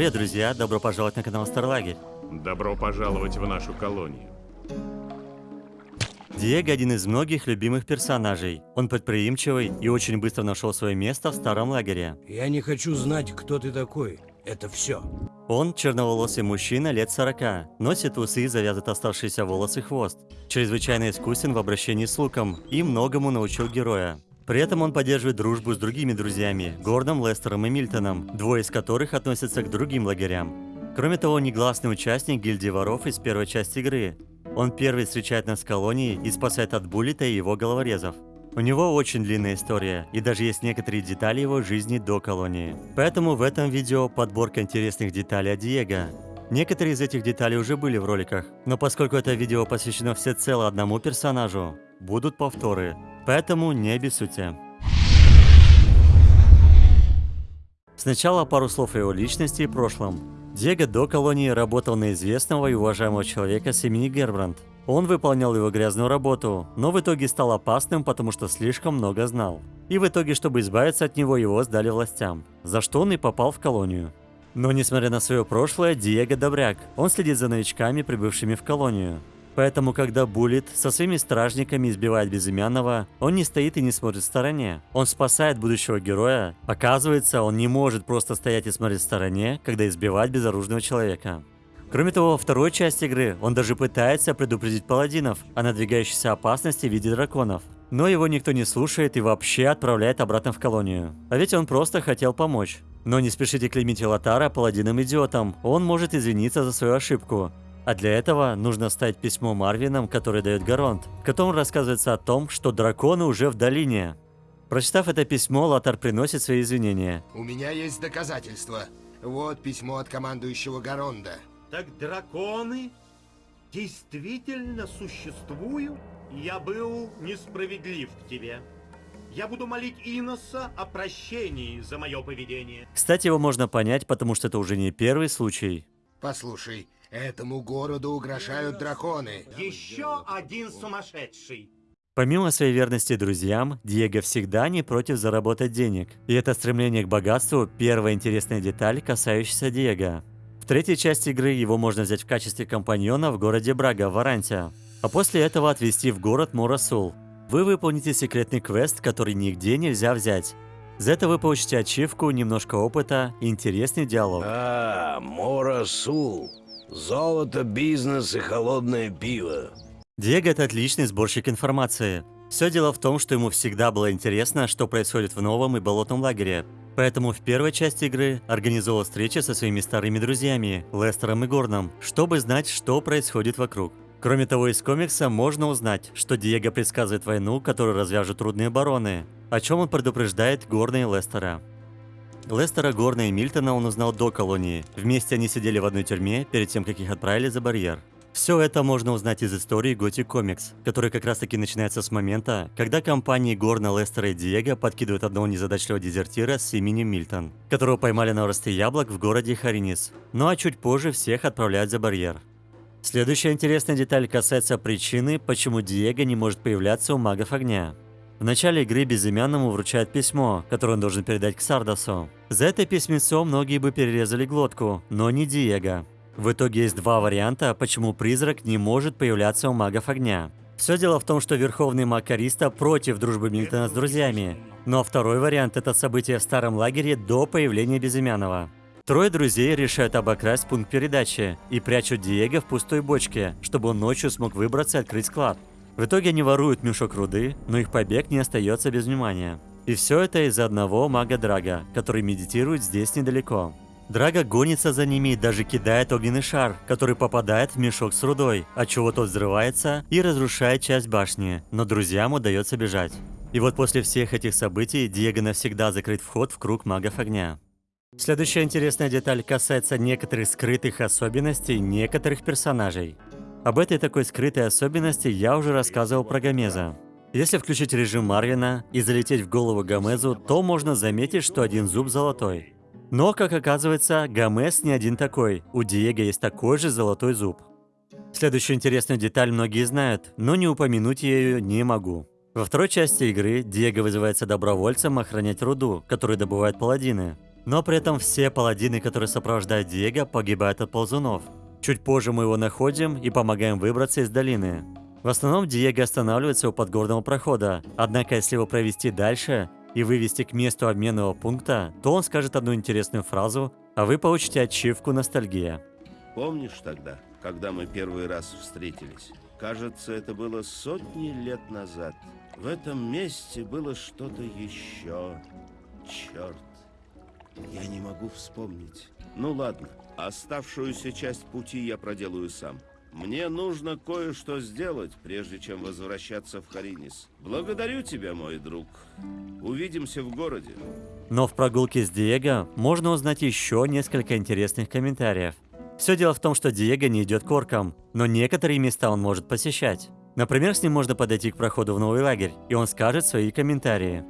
Привет, друзья! Добро пожаловать на канал Старлагерь. Добро пожаловать в нашу колонию. Диего один из многих любимых персонажей. Он предприимчивый и очень быстро нашел свое место в старом лагере. Я не хочу знать, кто ты такой. Это все. Он черноволосый мужчина лет 40, носит усы и завязывает оставшиеся волосы хвост. Чрезвычайно искусен в обращении с луком и многому научил героя. При этом он поддерживает дружбу с другими друзьями, Гордом, Лестером и Мильтоном, двое из которых относятся к другим лагерям. Кроме того, негласный участник гильдии воров из первой части игры. Он первый встречает нас в колонии и спасает от Буллита и его головорезов. У него очень длинная история, и даже есть некоторые детали его жизни до колонии. Поэтому в этом видео подборка интересных деталей о Диего. Некоторые из этих деталей уже были в роликах, но поскольку это видео посвящено всецело одному персонажу, будут повторы, поэтому не обессудьте. Сначала пару слов о его личности и прошлом. Диего до колонии работал на известного и уважаемого человека с имени Гербранд. Он выполнял его грязную работу, но в итоге стал опасным, потому что слишком много знал. И в итоге, чтобы избавиться от него, его сдали властям, за что он и попал в колонию. Но несмотря на свое прошлое, Диего добряк. Он следит за новичками, прибывшими в колонию. Поэтому, когда Буллит со своими стражниками избивает безымянного, он не стоит и не смотрит в стороне. Он спасает будущего героя. Оказывается, он не может просто стоять и смотреть в стороне, когда избивает безоружного человека. Кроме того, во второй части игры он даже пытается предупредить паладинов о надвигающейся опасности в виде драконов. Но его никто не слушает и вообще отправляет обратно в колонию. А ведь он просто хотел помочь. Но не спешите клеймить Лотара паладином идиотом, он может извиниться за свою ошибку. А для этого нужно стать письмо Марвинам, который дает Гаронт, в котором рассказывается о том, что драконы уже в долине. Прочитав это письмо, Лотар приносит свои извинения. У меня есть доказательства. Вот письмо от командующего Гаронда. Так драконы действительно существуют? Я был несправедлив к тебе. Я буду молить Иноса о прощении за мое поведение. Кстати, его можно понять, потому что это уже не первый случай. Послушай, этому городу угрожают драконы. Еще один сумасшедший. Помимо своей верности друзьям, Диего всегда не против заработать денег. И это стремление к богатству – первая интересная деталь, касающаяся Диего. В третьей части игры его можно взять в качестве компаньона в городе Брага в Варанте, а после этого отвезти в город Морасул. Вы выполните секретный квест, который нигде нельзя взять. За это вы получите ачивку, немножко опыта и интересный диалог. А, Морасул. Золото, бизнес и холодное пиво. Диего – это отличный сборщик информации. Все дело в том, что ему всегда было интересно, что происходит в новом и болотном лагере. Поэтому в первой части игры организовал встречи со своими старыми друзьями, Лестером и Горном, чтобы знать, что происходит вокруг. Кроме того, из комикса можно узнать, что Диего предсказывает войну, которую развяжут трудные бароны, о чем он предупреждает Горна и Лестера. Лестера, Горна и Мильтона он узнал до колонии. Вместе они сидели в одной тюрьме перед тем, как их отправили за барьер. Все это можно узнать из истории Готик Комикс, который как раз таки начинается с момента, когда компании Горна, Лестера и Диего подкидывают одного незадачливого дезертира с именем Мильтон, которого поймали на росте яблок в городе Харинис. Ну а чуть позже всех отправляют за барьер. Следующая интересная деталь касается причины, почему Диего не может появляться у магов огня. В начале игры безымянному вручают письмо, которое он должен передать к Сардасу. За это письмецо многие бы перерезали глотку, но не Диего. В итоге есть два варианта, почему призрак не может появляться у магов огня. Все дело в том, что верховный маг Кариста против дружбы Мильтона с друзьями. Но второй вариант – это событие в старом лагере до появления Безымянного. Трое друзей решают обокрасть пункт передачи и прячут Диего в пустой бочке, чтобы он ночью смог выбраться и открыть склад. В итоге они воруют мешок руды, но их побег не остается без внимания. И все это из-за одного мага Драга, который медитирует здесь недалеко. Драга гонится за ними и даже кидает огненный шар, который попадает в мешок с рудой, отчего тот взрывается и разрушает часть башни, но друзьям удается бежать. И вот после всех этих событий Диего навсегда закрыт вход в круг магов огня. Следующая интересная деталь касается некоторых скрытых особенностей некоторых персонажей. Об этой такой скрытой особенности я уже рассказывал про Гомеза. Если включить режим Марвина и залететь в голову Гомезу, то можно заметить, что один зуб золотой. Но, как оказывается, Гомес не один такой, у Диего есть такой же золотой зуб. Следующую интересную деталь многие знают, но не упомянуть ее не могу. Во второй части игры Диего вызывается добровольцем охранять руду, которую добывают паладины. Но при этом все паладины, которые сопровождают Диего, погибают от ползунов. Чуть позже мы его находим и помогаем выбраться из долины. В основном Диего останавливается у подгорного прохода, однако если его провести дальше и вывести к месту обменного пункта, то он скажет одну интересную фразу, а вы получите ачивку ностальгия. Помнишь тогда, когда мы первый раз встретились? Кажется, это было сотни лет назад. В этом месте было что-то еще. Черт. Я не могу вспомнить. Ну ладно, оставшуюся часть пути я проделаю сам. Мне нужно кое-что сделать, прежде чем возвращаться в Харинис. Благодарю тебя, мой друг. Увидимся в городе. Но в прогулке с Диего можно узнать еще несколько интересных комментариев. Все дело в том, что Диего не идет к оркам, но некоторые места он может посещать. Например, с ним можно подойти к проходу в новый лагерь, и он скажет свои комментарии.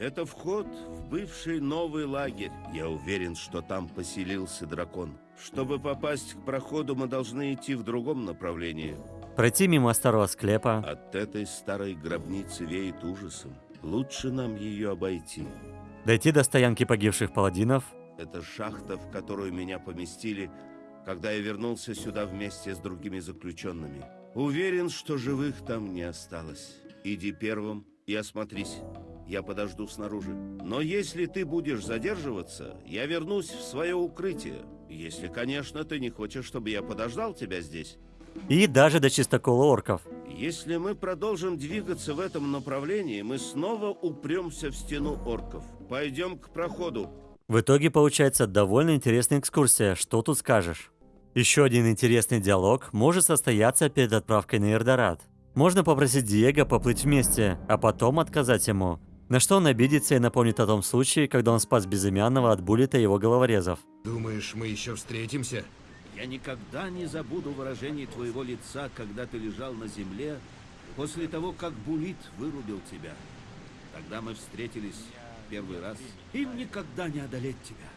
Это вход в бывший новый лагерь. Я уверен, что там поселился дракон. Чтобы попасть к проходу, мы должны идти в другом направлении. Пройти мимо старого склепа. От этой старой гробницы веет ужасом. Лучше нам ее обойти. Дойти до стоянки погибших паладинов. Это шахта, в которую меня поместили, когда я вернулся сюда вместе с другими заключенными. Уверен, что живых там не осталось. Иди первым и осмотрись. Я подожду снаружи. Но если ты будешь задерживаться, я вернусь в свое укрытие. Если, конечно, ты не хочешь, чтобы я подождал тебя здесь. И даже до чистокола орков. Если мы продолжим двигаться в этом направлении, мы снова упремся в стену орков. Пойдем к проходу. В итоге получается довольно интересная экскурсия, что тут скажешь. Еще один интересный диалог может состояться перед отправкой на Эрдорат. Можно попросить Диего поплыть вместе, а потом отказать ему. На что он обидится и напомнит о том случае, когда он спас безымянного от буллета его головорезов. Думаешь, мы еще встретимся? Я никогда не забуду выражение твоего лица, когда ты лежал на земле, после того, как Булит вырубил тебя. Тогда мы встретились первый раз. Им никогда не одолеть тебя.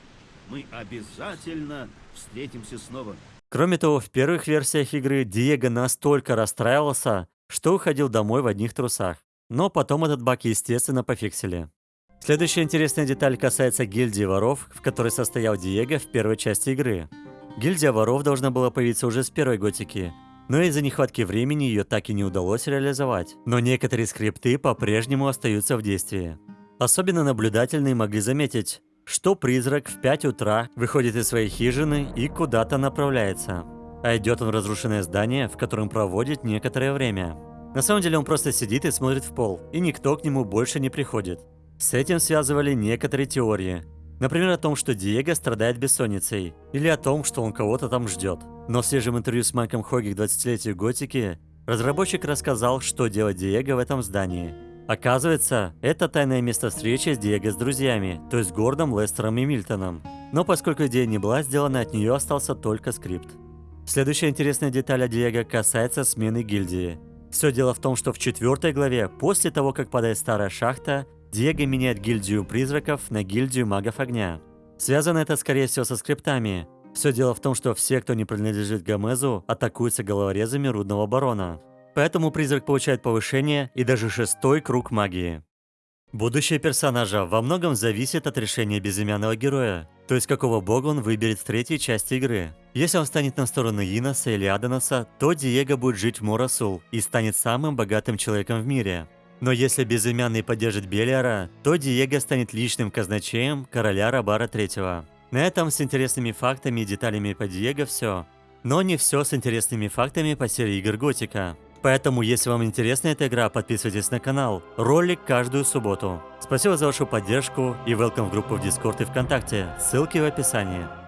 Мы обязательно встретимся снова. Кроме того, в первых версиях игры Диего настолько расстраивался, что уходил домой в одних трусах. Но потом этот баг, естественно, пофиксили. Следующая интересная деталь касается гильдии воров, в которой состоял Диего в первой части игры. Гильдия воров должна была появиться уже с первой готики, но из-за нехватки времени ее так и не удалось реализовать. Но некоторые скрипты по-прежнему остаются в действии. Особенно наблюдательные могли заметить, что призрак в 5 утра выходит из своей хижины и куда-то направляется. А идет он в разрушенное здание, в котором проводит некоторое время. На самом деле он просто сидит и смотрит в пол, и никто к нему больше не приходит. С этим связывали некоторые теории. Например, о том, что Диего страдает бессонницей, или о том, что он кого-то там ждет. Но в свежем интервью с Майком Хоги к 20-летию Готики разработчик рассказал, что делает Диего в этом здании. Оказывается, это тайное место встречи с Диего с друзьями, то есть Гордом, Лестером и Мильтоном. Но поскольку идея не была сделана, от нее остался только скрипт. Следующая интересная деталь о Диего касается смены гильдии. Все дело в том, что в четвертой главе, после того, как падает старая шахта, Диего меняет гильдию призраков на гильдию магов огня. Связано это, скорее всего, со скриптами. Все дело в том, что все, кто не принадлежит Гомезу, атакуются головорезами Рудного Барона. Поэтому призрак получает повышение и даже шестой круг магии. Будущее персонажа во многом зависит от решения безымянного героя, то есть какого бога он выберет в третьей части игры. Если он станет на сторону Иноса или Адоноса, то Диего будет жить в Морасул и станет самым богатым человеком в мире. Но если безымянный поддержит Белиара, то Диего станет личным казначеем короля Рабара III. На этом с интересными фактами и деталями по Диего все. Но не все с интересными фактами по серии игр Готика. Поэтому, если вам интересна эта игра, подписывайтесь на канал. Ролик каждую субботу. Спасибо за вашу поддержку и welcome в группу в Дискорд и ВКонтакте. Ссылки в описании.